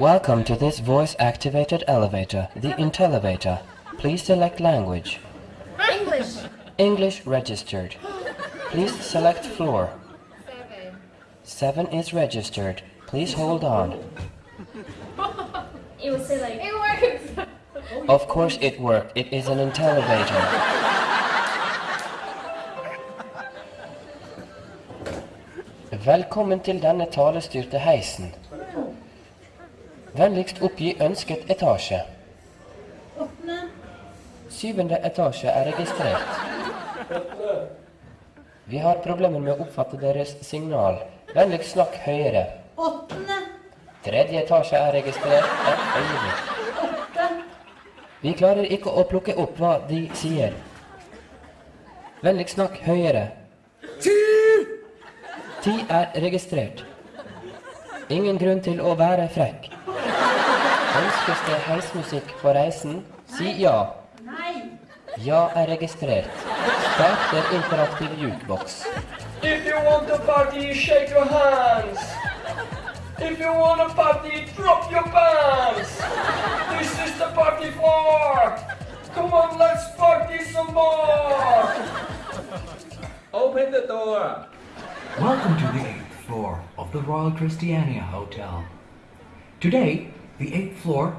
Welcome to this voice-activated elevator, the Intellivator. Please select language. English. English registered. Please select floor. Seven. 7 is registered. Please hold on. It was say like. It works. Of course it worked. It is an Intellivator. Velkommen til denne talestyrte heisen. Vennligst oppgi ønsket etasje. Åttende. Syvende etasje er registrert. Vi har problemer med å oppfatte deres signal. Vennligst snakk høyere. Åttende. Tredje etasje er registrert. Et øyeblikk. Åtte. Vi klarer ikke å plukke opp hva de sier. Vennligst snakk høyere. Ti! Ti er registrert. Ingen grunn til å være frekk. Ønskes det heismusikk på reisen? Si ja. Nei. Ja er registrert. Starter interaktiv jukebox. If you want to party, shake your hands. If you want to party, drop your pants. This is the party floor. Come on, let's party some more. Open the door. Welcome to the 8th floor of the Royal Christiania Hotel. Today, the 8th floor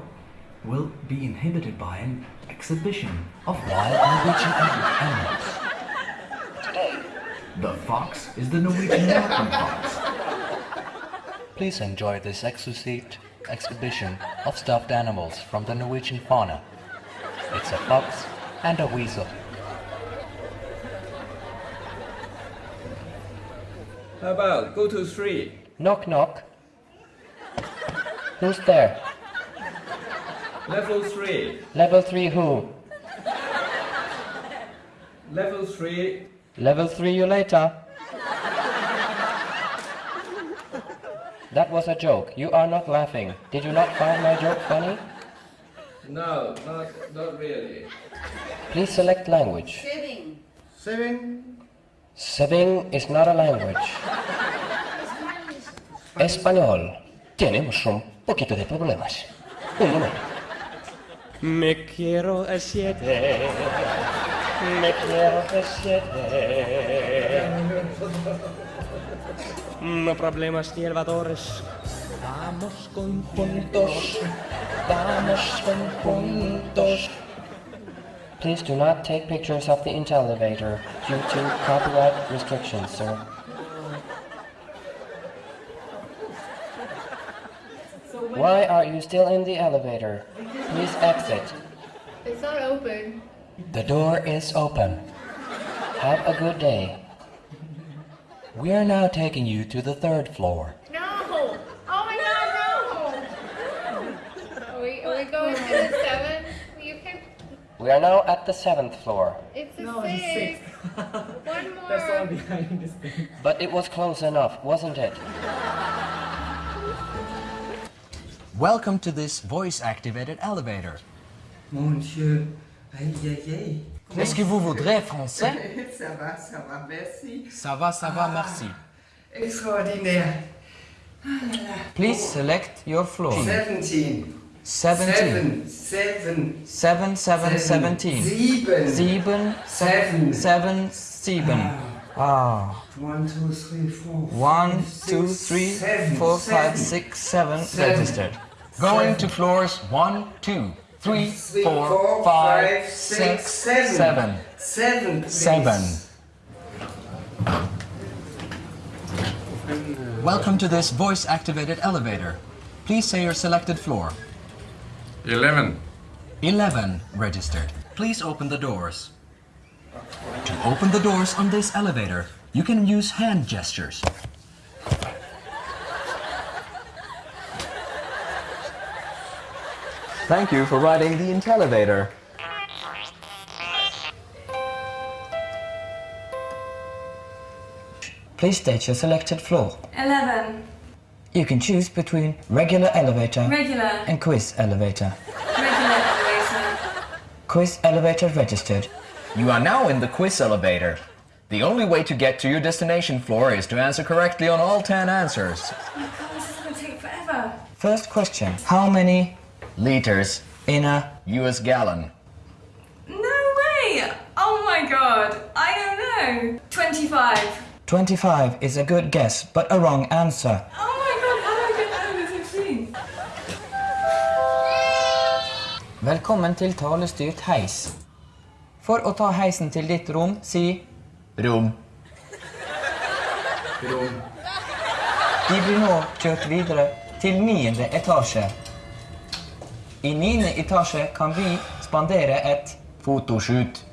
will be inhabited by an exhibition of wild Norwegian animals. Today, the fox is the Norwegian mountain fox. Please enjoy this exquisite exhibition of stuffed animals from the Norwegian fauna. It's a fox and a weasel. How about go to three? Knock knock. Who's there? Level three. Level 3 who? Level three. Level 3 you later. That was a joke. You are not laughing. Did you not find my joke funny? No, not not really. Please select language. Saving. Seven. Saving is not a language. Español. Tenemos un poquito de problemas. Un momento. Me quiero a siete. Me quiero a siete. No problemas ni elevadores. Vamos con juntos. Vamos con juntos. Please do not take pictures of the Intellivator due to copyright restrictions, sir. Why are you still in the elevator? Please exit. It's not open. The door is open. Have a good day. We are now taking you to the third floor. No. Oh my God, no. Are we, are we going to the seven? You can. We are now at the seventh floor, It's a No, six. it's six. One more. That's all behind this thing. but it was close enough, wasn't it? Welcome to this voice-activated elevator. Mon Dieu, aïe aïe aïe. Est-ce que vous voudrez français? Ça va, ça va, merci. Ça va, ça va, ah, merci. Extraordinaire. Ah Please select your floor. 17. 17. 7. 7, 7, 17. 7. 7, 7. 7, 7. Ah. ah. 1, 2, 3, 4. 1, 2, 3, 4, 5, 6, Seven. registered. Going to floors 1, 2, 3, 4, 5, 6, 7. 7. 7. Welcome to this voice-activated elevator. Please say your selected floor. 11. 11 registered. Please open the doors. To open the doors on this elevator, you can use hand gestures. Thank you for riding the Intellivator. Please state your selected floor. 11. You can choose between regular elevator Regular. and quiz elevator. Regular elevator. Quiz elevator registered. You are now in the quiz elevator. The only way to get to your destination floor is to answer correctly on all 10 answers. Oh my god, this is gonna take forever. First question. How many liters in a US gallon? No way! Oh my god, I don't know. 25. 25 is a good guess, but a wrong answer. Oh my god, how do I get over 16? Velkommen til talestyrt heis. For å ta heisen til ditt rom, si rom. Rom. De blir nå kjørt videre til niende etasje. I niende etasje kan vi spandere et fotoshoot.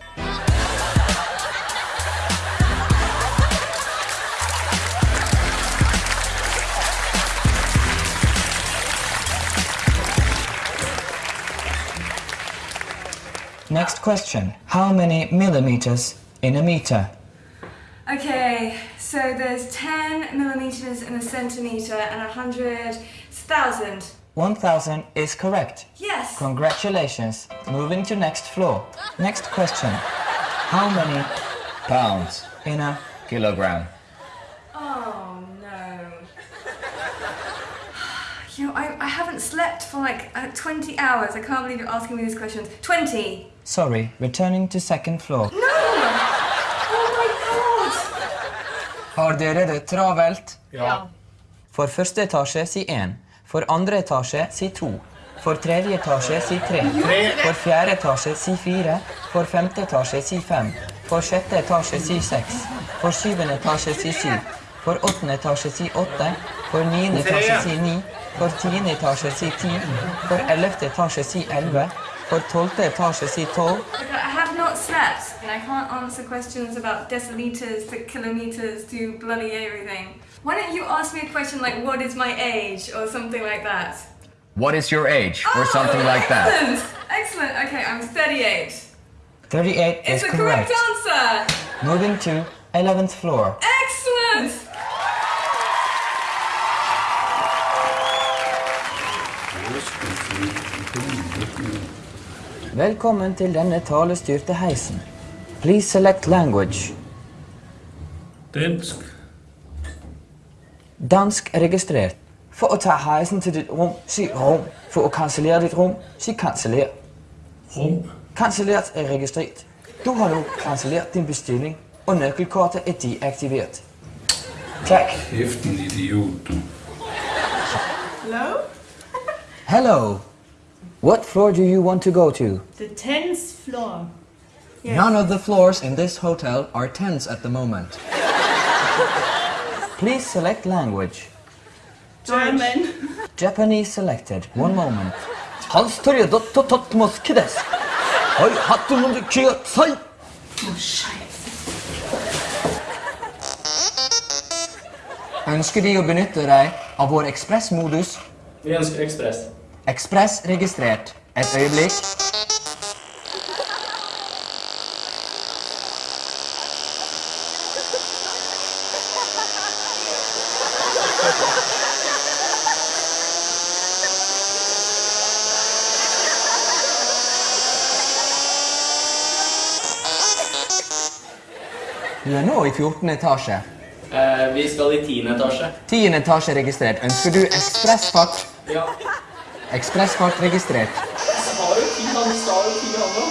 Next question. How many millimeters in a meter? Okay, so there's 10 millimeters in a centimeter and 100,000. 1000 is correct. Yes! Congratulations. Moving to next floor. Next question. How many Pounds. in a Kilogram. Oh no. You know, I, I haven't slept for like uh, 20 hours. I can't believe you're asking me these questions. 20. Sorry, returning to second floor. No! Oh my god! Har dere det travelt? Ja. For første etasje si 1. For andre etasje si 2. For tredje etasje si 3. For fjerde etasje si 4. For femte etasje si 5. For sjette etasje si 6. For syvende etasje si 7. For åttende etasje si 8. For niende etasje si 9. For tiende etasje si 10. For ellevte etasje si 11. For tolvte etasje si 12. Look, I have not slept, and I can't answer questions about deciliters to kilometers to bloody everything. Why don't you ask me a question like, what is my age, or something like that? What is your age? Or oh, something like that. Excellent! Excellent, okay, I'm 38. 38 It's is the correct correct. answer! Moving to 11th floor. Excellent! Velkommen til denne talestyrte heisen. Please select language. Dansk. Dansk registrert. For å ta heisen til ditt rom, si rom. For å kansellere ditt rom, si kanseller. Rom. Kansellert er registrert. Du har nå kansellert din bestilling, og nøkkelkortet er deaktivert. Takk. Kæft idiot, du. Hello? Hello. What floor do you want to go to? The 10th floor. None of the floors in this hotel are tents at the moment. Please select language. German. Japanese selected. One moment. 한스토리에 너또 덧머스 키데스. 어이, 핫도 놈들 기어 사이. Ønsker De å benytte deg av vår ekspressmodus? Vi ønsker ekspress. Ekspress registrert. Et øyeblikk. Du er nå i 14. etasje. Eh, vi skal i 10. etasje. 10. etasje registrert. Ønsker du ekspressfart? Ja. Ekspressfart registrert. Sa jo 10, han sa jo 10 han da.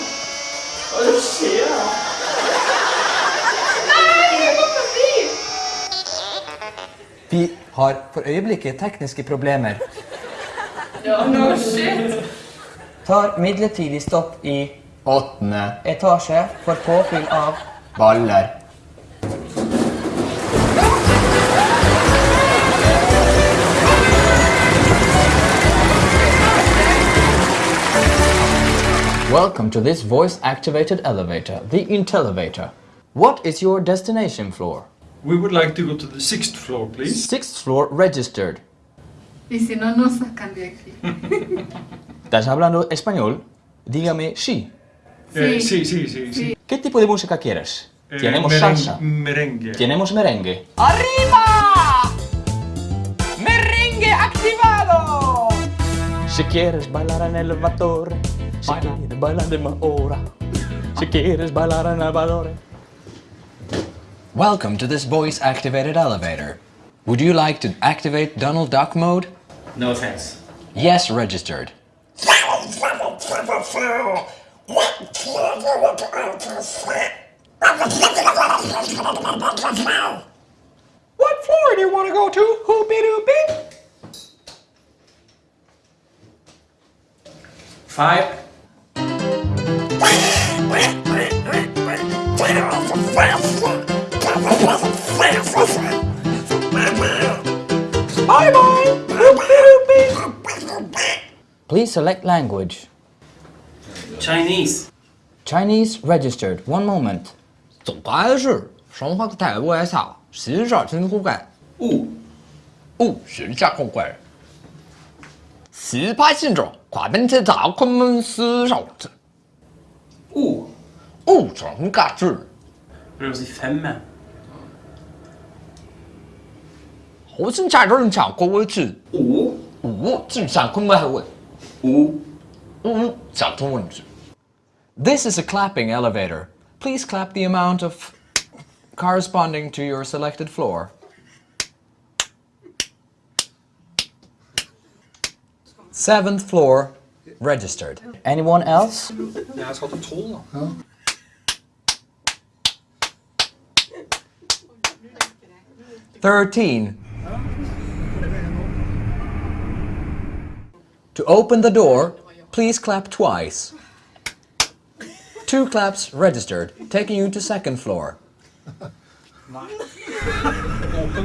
Hva er det som skjer da? Vi har for øyeblikket tekniske problemer. Ja, no shit! Tar midlertidig stopp i åttende etasje for påfyll av baller. Welcome to this voice-activated elevator, the Intellivator. What is your destination floor? We would like to go to the sixth floor, please. Sixth floor registered. Y si no nos sacan de aquí. ¿Estás hablando español? Dígame sí. Eh, Sí. sí, sí, sí. sí. ¿Qué tipo de música quieres? Eh, Tenemos meren- salsa. Merengue. Tenemos merengue. ¡Arriba! ¡Merengue activado! Si quieres bailar en el elevador, si quieres bailar de ahora, si quieres bailar en el. Welcome to this voice activated elevator. Would you like to activate Donald Duck mode? No thanks. Yes, registered. What floor do you want to go to, Hoopy Doopy? Five. Please select language. Chinese. Chinese registered. One moment. 总关事，上话个台不挨下，新事儿真古怪。哦，哦，真假古怪。十八姓者，快奔去找昆明市上去。哦，哦，真假。这是什么？好像在这儿讲过位置。五五正上昆门还问。五五讲中文字。 This is a clapping elevator. Please clap the amount of corresponding to your selected floor. Seventh floor, registered. Anyone else? Jeg skal til tolv, da. Thirteen. To open the door, please clap twice. Two claps registered, taking you to second floor. Open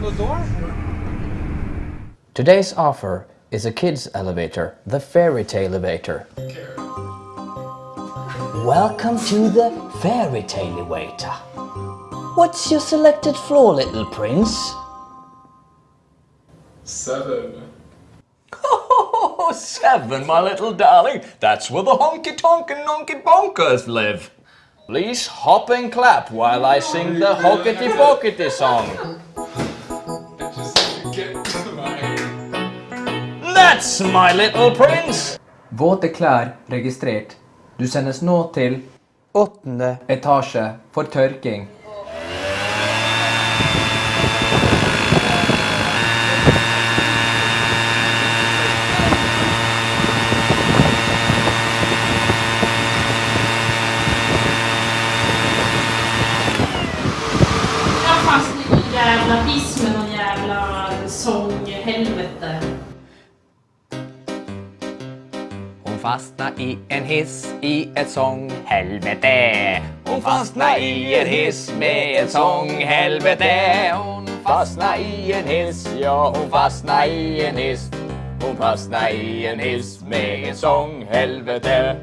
the door. Today's offer is a kids elevator, the fairy tale elevator. Welcome to the fairy tale elevator. What's your selected floor, little prince? Seven. Oh, seven, my little darling. That's where the honky tonk and nonky bonkers live. Please hop and clap while I sing the hockety pockety song. That's my little prince. Våte klær registrert. Du sendes nå til åttende etasje for tørking. Hon fastnade i en hiss i et sånghelvete. Hon fastnade i en hiss med ett sånghelvete. Hon fastnade i en hiss, ja hon fastnade i en hiss. Hon fastnade i en hiss med ett sånghelvete.